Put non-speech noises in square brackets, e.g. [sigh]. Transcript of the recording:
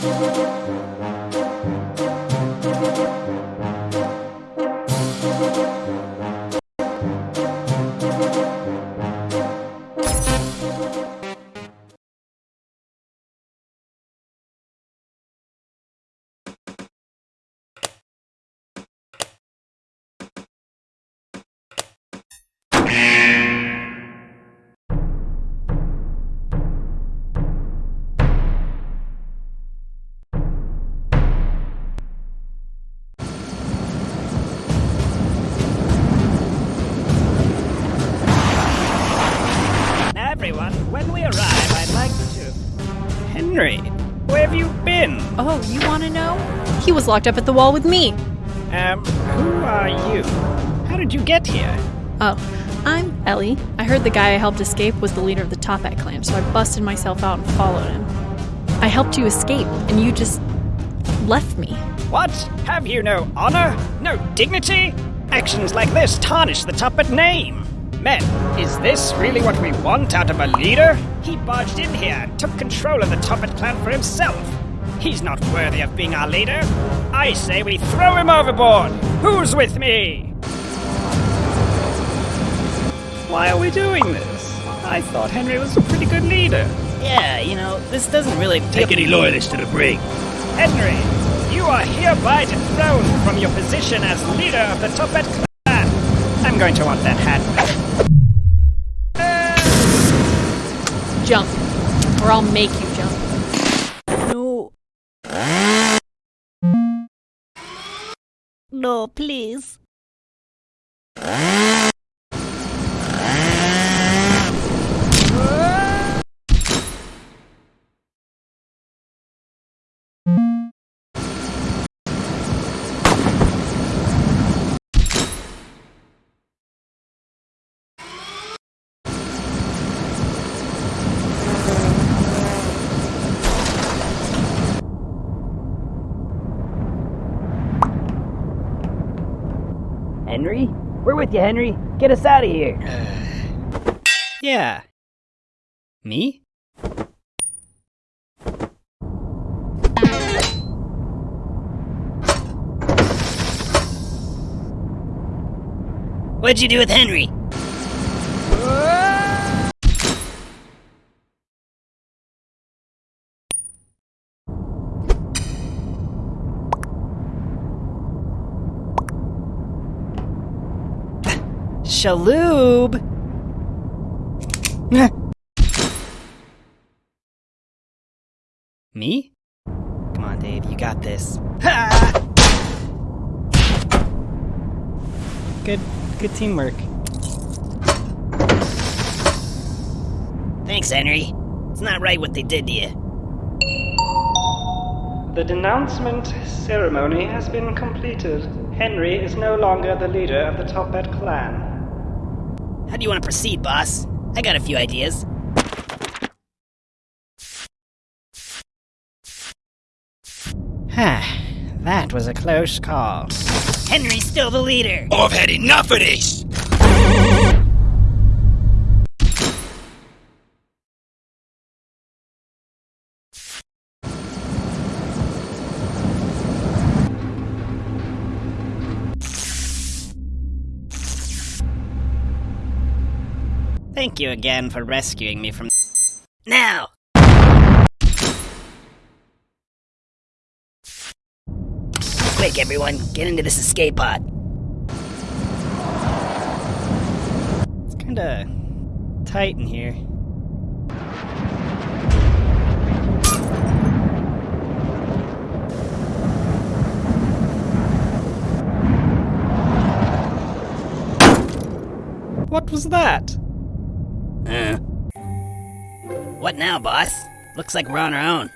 Everyone, Henry, where have you been? Oh, you want to know? He was locked up at the wall with me. Um, who are you? How did you get here? Oh, I'm Ellie. I heard the guy I helped escape was the leader of the Toppat clan, so I busted myself out and followed him. I helped you escape, and you just left me. What? Have you no honor? No dignity? Actions like this tarnish the Toppat name. Men, is this really what we want out of a leader? He barged in here and took control of the Toppat clan for himself. He's not worthy of being our leader. I say we throw him overboard. Who's with me? Why are we doing this? I thought Henry was a pretty good leader. Yeah, you know, this doesn't really Take any loyalists to the brig. Henry, you are hereby dethroned from your position as leader of the Toppat clan. I'm going to want that hat back. Jump, or I'll make you jump. No. No, please. Henry? We're with you, Henry. Get us out of here. [sighs] Yeah. Me? What'd you do with Henry? Shaloob! [laughs] Me? Come on, Dave, you got this. [laughs] Good, good teamwork. Thanks, Henry. It's not right what they did to you. The denouncement ceremony has been completed. Henry is no longer the leader of the Toppat clan. How do you want to proceed, boss? I got a few ideas. that was a close call. Henry's still the leader. I've had enough of this! Thank you again for rescuing me from. Now! Quick, everyone, get into this escape pod. It's kinda tight in here. What was that? Eh. What now, boss? Looks like we're on our own.